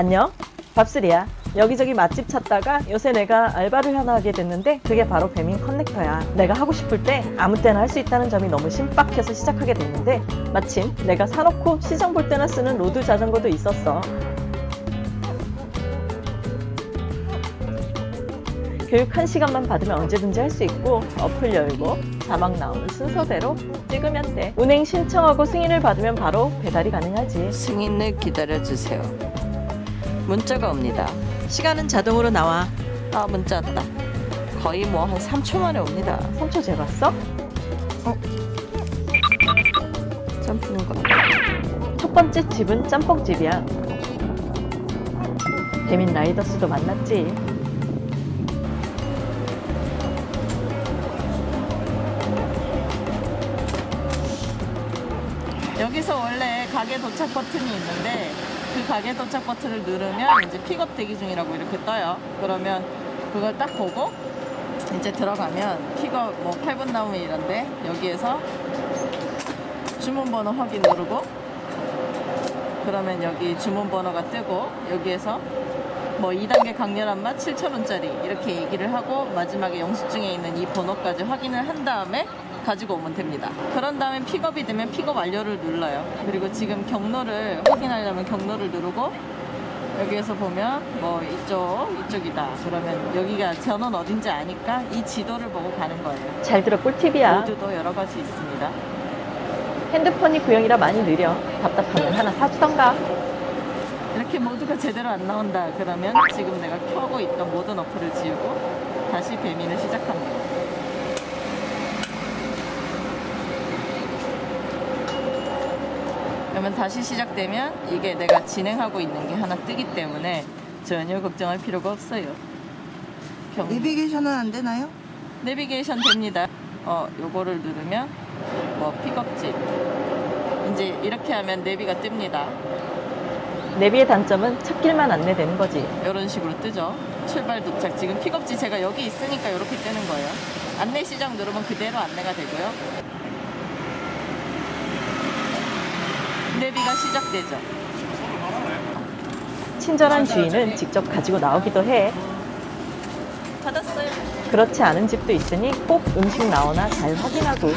안녕. 밥술이야. 여기저기 맛집 찾다가 요새 내가 알바를 하나 하게 됐는데 그게 바로 배민 커넥터야. 내가 하고 싶을 때 아무 때나 할 수 있다는 점이 너무 신박해서 시작하게 됐는데 마침 내가 사놓고 시장 볼 때나 쓰는 road 자전거도 있었어. 교육 1시간만 받으면 언제든지 할 수 있고 어플 열고 자막 나오는 순서대로 찍으면 돼. 운행 신청하고 승인을 받으면 바로 배달이 가능하지. 승인을 기다려주세요. 문자가 옵니다. 시간은 자동으로 나와 아 문자 왔다. 거의 뭐 한 3초 만에 옵니다. 3초 재봤어? 점프는 거. 첫 번째 집은 짬뽕집이야. 배민 라이더스도 만났지. 여기서 원래 가게 도착 버튼이 있는데 그 가게 도착 버튼을 누르면 이제 픽업 대기 중이라고 이렇게 떠요. 그러면 그걸 딱 보고 이제 들어가면 픽업 뭐 8분 남으면 이런데 여기에서 주문 번호 확인 누르고 그러면 여기 주문 번호가 뜨고 여기에서 뭐 2단계 강렬한 맛 7,000원짜리 이렇게 얘기를 하고 마지막에 영수증에 있는 이 번호까지 확인을 한 다음에 가지고 오면 됩니다. 그런 다음에 픽업이 되면 픽업 완료를 눌러요. 그리고 지금 경로를 확인하려면 경로를 누르고 여기에서 보면 뭐 이쪽 이쪽이다. 그러면 여기가 전원 어딘지 아니까 이 지도를 보고 가는 거예요. 잘 들어 꿀팁이야. 모드도 여러 가지 있습니다. 핸드폰이 구형이라 많이 느려. 답답하면 하나 사주던가. 이렇게 모드가 제대로 안 나온다 그러면 지금 내가 켜고 있던 모든 어플을 지우고 다시 배민을 시작합니다. 그러면 다시 시작되면 이게 내가 진행하고 있는 게 하나 뜨기 때문에 전혀 걱정할 필요가 없어요. 경... 내비게이션은 안 되나요? 내비게이션 됩니다. 어, 요거를 누르면 뭐 픽업집 이제 이렇게 하면 내비가 뜹니다. 내비의 단점은 찾길만 안내되는 거지. 이런 식으로 뜨죠. 출발 도착. 지금 픽업지 제가 여기 있으니까 이렇게 뜨는 거예요. 안내 시작 누르면 그대로 안내가 되고요. 내비가 시작되죠. 친절한 주인은 직접 가지고 나오기도 해. 받았어요. 그렇지 않은 집도 있으니 꼭 음식 나오나 잘 확인하고.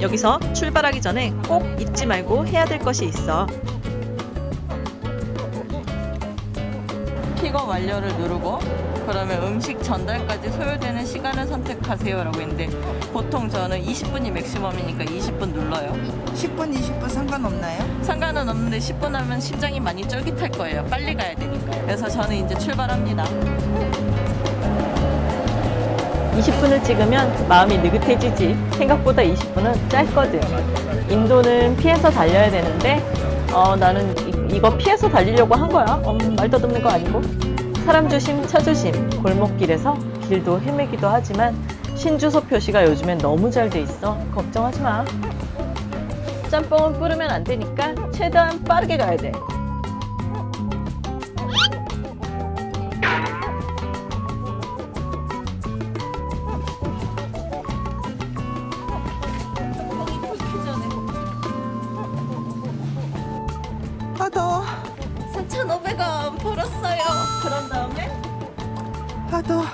여기서 출발하기 전에 꼭 잊지 말고 해야 될 것이 있어. 픽업 완료를 누르고 그러면 음식 전달까지 소요되는 시간을 선택하세요 라고 했는데 보통 저는 20분이 맥시멈이니까 20분 눌러요. 10분, 20분 상관없나요? 상관은 없는데 10분 하면 심장이 많이 쫄깃할 거예요. 빨리 가야 되니까. 그래서 저는 이제 출발합니다. 20분을 찍으면 마음이 느긋해지지. 생각보다 20분은 짧거든. 인도는 피해서 달려야 되는데, 어, 나는 이, 거 피해서 달리려고 한 거야. 어, 말 더듬는 거 아니고. 사람 조심, 차 조심. 골목길에서 길도 헤매기도 하지만, 신주소 표시가 요즘엔 너무 잘 돼 있어. 걱정하지 마. 짬뽕은 뿌르면 안 되니까 최대한 빠르게 가야 돼. 아 더워 3,500원 벌었어요. 더워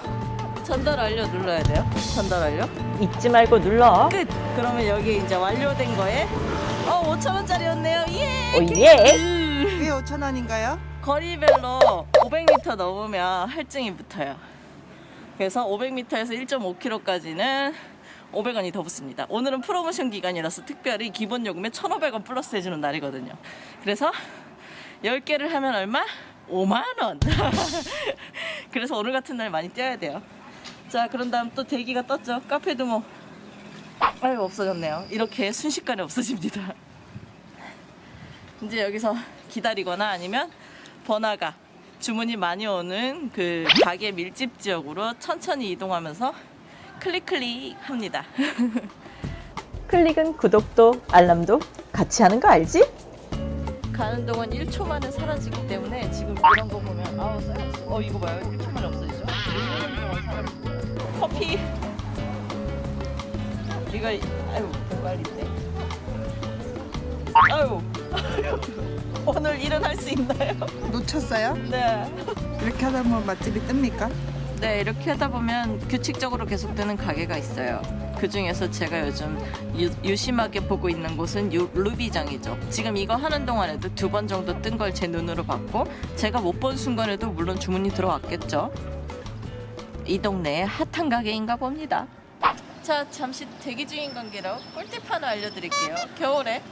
전달 완료 눌러야 돼요. 전달 완료. 잊지 말고 눌러. 끝. 그러면 여기 이제 완료된 거에 어 5,000원짜리였네요. 예. 오 예! 왜 5천원인가요? 거리별로 500m 넘으면 할증이 붙어요. 그래서 500m에서 1.5km까지는 500원이 더 붙습니다. 오늘은 프로모션 기간이라서 특별히 기본 요금에 1,500원 플러스 해주는 날이거든요. 그래서 10개를 하면 얼마? 5만원! 그래서 오늘 같은 날 많이 뛰어야 돼요. 자, 그런 다음 또 대기가 떴죠. 카페도 뭐, 아유, 없어졌네요. 이렇게 순식간에 없어집니다. 이제 여기서 기다리거나 아니면 번화가 주문이 많이 오는 그 가게 밀집 지역으로 천천히 이동하면서 클릭 클릭 합니다. 클릭은 구독도 알람도 같이 하는 거 알지? 가는 동안 1초 만에 사라지기 때문에 지금 이런 거 보면 아우 어 이거 봐요 1초 만에 없어지죠? 1년 동안 사라집니다. 커피 이거 아유 공갈인데 아유, 오늘 일은 할 수 있나요? 놓쳤어요? 네. 이렇게 하다 보면 맛집이 뜹니까? 네, 이렇게 하다 보면 규칙적으로 계속되는 가게가 있어요. 그 중에서 제가 요즘 유, 심하게 보고 있는 곳은 유, 루비장이죠. 지금 이거 하는 동안에도 두 번 정도 뜬 걸 제 눈으로 봤고, 제가 못 본 순간에도 물론 주문이 들어왔겠죠. 이 동네의 핫한 가게인가 봅니다. 자, 잠시 대기 중인 관계로 꿀팁 하나 알려드릴게요. 겨울에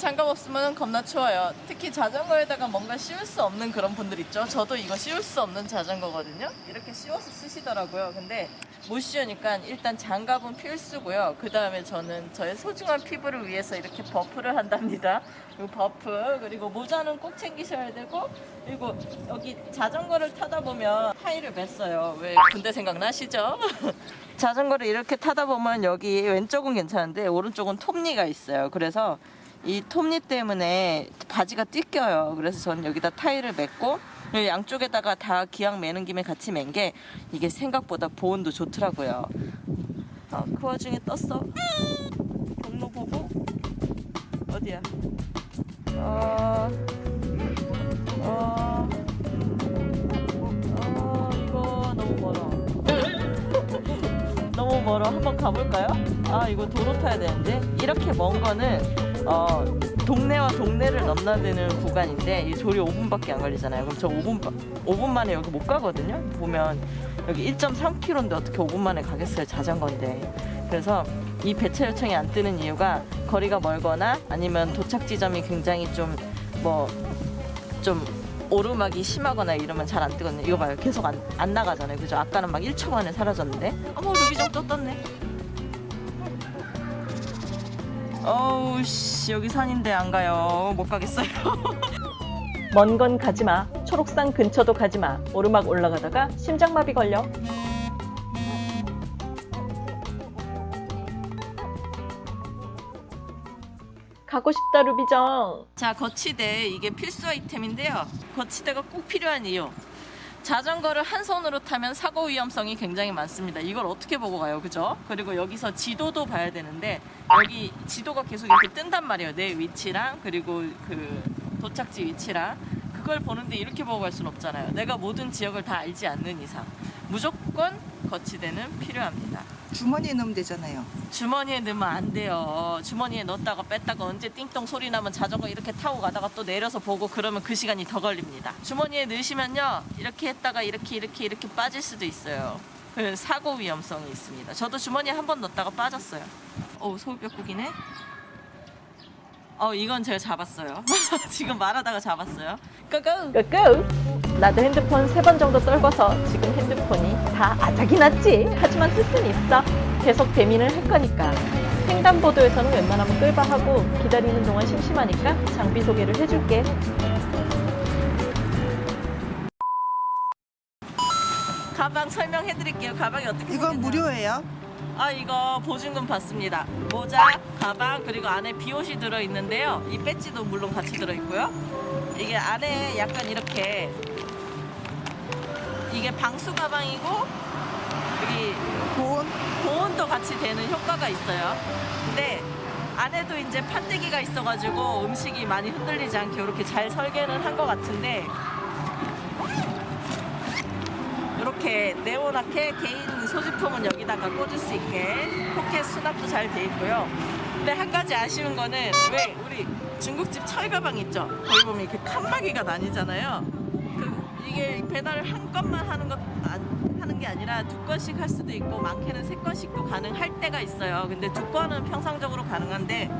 장갑 없으면 겁나 추워요. 특히 자전거에다가 뭔가 씌울 수 없는 그런 분들 있죠. 저도 이거 씌울 수 없는 자전거거든요. 이렇게 씌워서 쓰시더라고요. 근데 못 씌우니까 일단 장갑은 필수고요. 그 다음에 저는 저의 소중한 피부를 위해서 이렇게 buff를 한답니다. 이 buff 그리고 모자는 꼭 챙기셔야 되고 그리고 여기 자전거를 타다 보면 타이를 맸어요. 왜 군대 생각나시죠? 자전거를 이렇게 타다 보면 여기 왼쪽은 괜찮은데 오른쪽은 톱니가 있어요. 그래서 이 톱니 때문에 바지가 찢겨요. 그래서 저는 여기다 타이를 맸고 양쪽에다가 다 기왕 매는 김에 같이 맨 게 이게 생각보다 보온도 좋더라고요. 아, 그 와중에 떴어. 경로 보고 어디야? 어, 어, 어, 멀어. 한번 가볼까요? 아, 이거 도로 타야 되는데. 이렇게 먼 거는, 어, 동네와 동네를 넘나드는 구간인데, 이 조리 5분밖에 안 걸리잖아요. 그럼 저 5분, 5분 만에 여기 못 가거든요? 보면, 여기 1.3km인데 어떻게 5분 만에 가겠어요? 자전거인데. 그래서 이 배차 요청이 안 뜨는 이유가 거리가 멀거나 아니면 도착 지점이 굉장히 좀, 뭐, 좀 오르막이 심하거나 이러면 잘 안 뜨거든요. 이거 봐요. 계속 안, 안 나가잖아요. 그죠? 아까는 막 1초 만에 사라졌는데. 어머, 루비정 또 떴네. 어우, 씨. 여기 산인데 안 가요. 못 가겠어요. 먼 건 가지 마. 초록산 근처도 가지 마. 오르막 올라가다가 심장마비 걸려. 가고 싶다 루비정. 자, 거치대. 이게 필수 아이템인데요. 거치대가 꼭 필요한 이유. 자전거를 한 손으로 타면 사고 위험성이 굉장히 많습니다. 이걸 어떻게 보고 가요, 그죠? 그리고 여기서 지도도 봐야 되는데 여기 지도가 계속 이렇게 뜬단 말이에요. 내 위치랑 그리고 그 도착지 위치랑 그걸 보는데 이렇게 보고 갈 수는 없잖아요. 내가 모든 지역을 다 알지 않는 이상 무조건 거치대는 필요합니다. 주머니에 넣으면 되잖아요. 주머니에 넣으면 안 돼요. 주머니에 넣었다가 뺐다가 언제 띵동 소리 나면 자전거 이렇게 타고 가다가 또 내려서 보고 그러면 그 시간이 더 걸립니다. 주머니에 넣으시면요. 이렇게 했다가 이렇게 이렇게 이렇게 빠질 수도 있어요. 그 사고 위험성이 있습니다. 저도 주머니에 한 번 넣었다가 빠졌어요. 어우, 소울뼈국이네. 어, 이건 제가 잡았어요. 지금 말하다가 잡았어요. 고고! 끄끄. 나도 핸드폰 세 번 정도 떨궈서 지금 핸드폰이 다 아작이 났지. 하지만 쓸 수는 있어. 계속 배민을 할 거니까. 횡단보도에서는 웬만하면 끌바 하고 기다리는 동안 심심하니까 장비 소개를 해줄게. 가방 설명해 드릴게요. 가방이 어떻게 이건 생겼나? 무료예요? 아 이거 보증금 받습니다. 모자, 가방 그리고 안에 비옷이 들어 있는데요. 이 배지도 물론 같이 들어 있고요. 이게 안에 약간 이렇게 이게 방수 가방이고 여기 보온? 보온도 같이 되는 효과가 있어요. 근데 안에도 이제 판때기가 있어가지고 음식이 많이 흔들리지 않게 이렇게 잘 설계는 한 것 같은데 이렇게 네모나게 개인 소지품은 여기다가 꽂을 수 있게 포켓 수납도 잘 돼 있고요. 근데 한 가지 아쉬운 거는 왜 우리 중국집 철가방 있죠? 거기 보면 이렇게 칸막이가 나뉘잖아요. 그 이게 배달을 한 건만 하는 것 안- 하는 게 아니라 두 건씩 할 수도 있고 많게는 세 건씩도 가능할 때가 있어요. 근데 두 건은 평상적으로 가능한데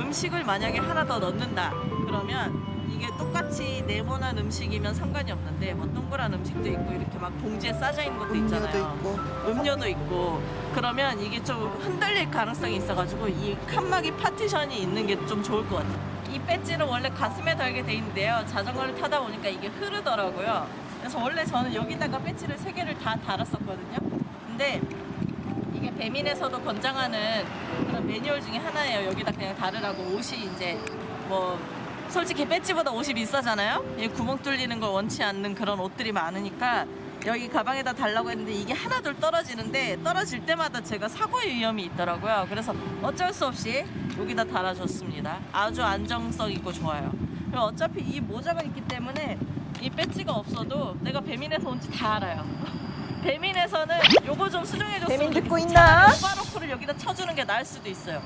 음식을 만약에 하나 더 넣는다 그러면 이게 똑같이 네모난 음식이면 상관이 없는데 뭐 동그란 음식도 있고 이렇게 막 봉지에 싸져 있는 것도 음료도 있잖아요. 있고. 음료도 있고 그러면 이게 좀 흔들릴 가능성이 있어가지고 이 칸막이 파티션이 있는 게 좀 좋을 것 같아요. 이 배지는 원래 가슴에 달게 돼 있는데요. 자전거를 타다 보니까 이게 흐르더라고요. 그래서 원래 저는 여기다가 배지를 세 개를 다 달았었거든요. 근데 배민에서도 권장하는 그런 매뉴얼 중에 하나예요. 여기다 그냥 다르라고 옷이 이제 뭐 솔직히 배지보다 옷이 비싸잖아요. 이 구멍 뚫리는 걸 원치 않는 그런 옷들이 많으니까 여기 가방에다 달라고 했는데 이게 하나둘 떨어지는데 떨어질 때마다 제가 사고의 위험이 있더라고요. 그래서 어쩔 수 없이 여기다 달아줬습니다. 아주 안정성 있고 좋아요. 어차피 이 모자가 있기 때문에 이 배지가 없어도 내가 배민에서 온지 다 알아요. 배민에서는 요거 좀 수정해줬으면 배민 듣고 좋겠어. 있나? 차라리 오바로크를 여기다 쳐주는 게 나을 수도 있어요.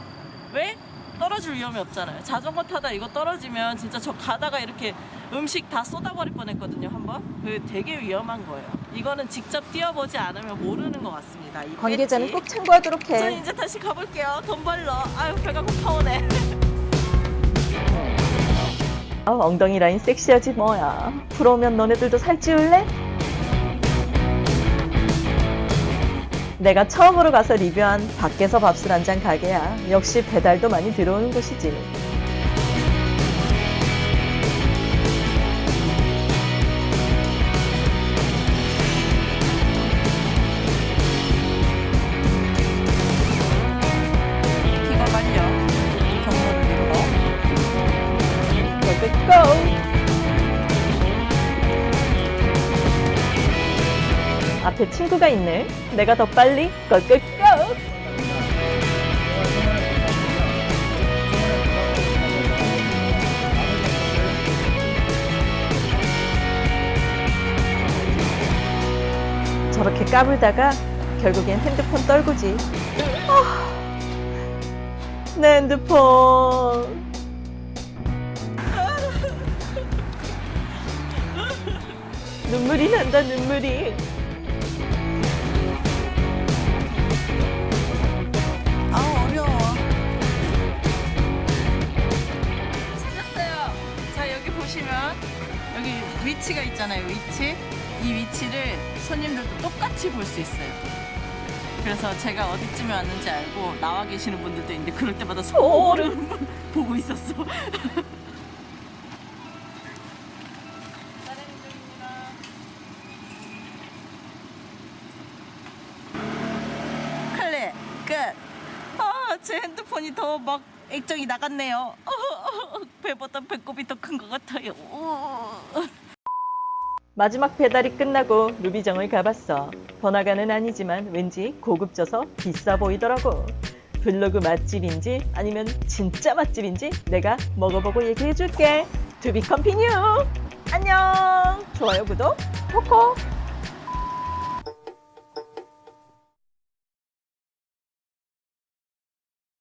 왜? 떨어질 위험이 없잖아요. 자전거 타다 이거 떨어지면 진짜 저 가다가 이렇게 음식 다 쏟아버릴 뻔했거든요 한번. 그 되게 위험한 거예요. 이거는 직접 뛰어보지 않으면 모르는 것 같습니다. 이 관계자는. 꼭 참고하도록 저 해. 이제 다시 가볼게요. 돈 벌러. 아유 배가 고파오네. 아, 엉덩이 라인 섹시하지 뭐야. 부러우면 너네들도 살찌울래? 내가 처음으로 가서 리뷰한 밖에서 밥술 한 잔 가게야. 역시 배달도 많이 들어오는 곳이지. 친구가 있네. 내가 더 빨리 고고고! 저렇게 까불다가 결국엔 핸드폰 떨구지. 아, 내 핸드폰. 눈물이 난다 눈물이 보시면 여기 위치가 있잖아요. 위치. 이 위치를 손님들도 똑같이 볼 수 있어요. 그래서 제가 어디쯤에 왔는지 알고 나와 계시는 분들도 있는데 그럴 때마다 소름 보고 있었어. 클레 끝. 아, 제 핸드폰이 더 막 액정이 나갔네요. 배보다 배꼽이 더 큰 것 같아요. 마지막 배달이 끝나고 루비정을 가봤어. 번화가는 아니지만 왠지 고급져서 비싸 보이더라고. 블로그 맛집인지 아니면 진짜 맛집인지 내가 먹어보고 얘기해줄게. To be continue 안녕. 좋아요 구독 코코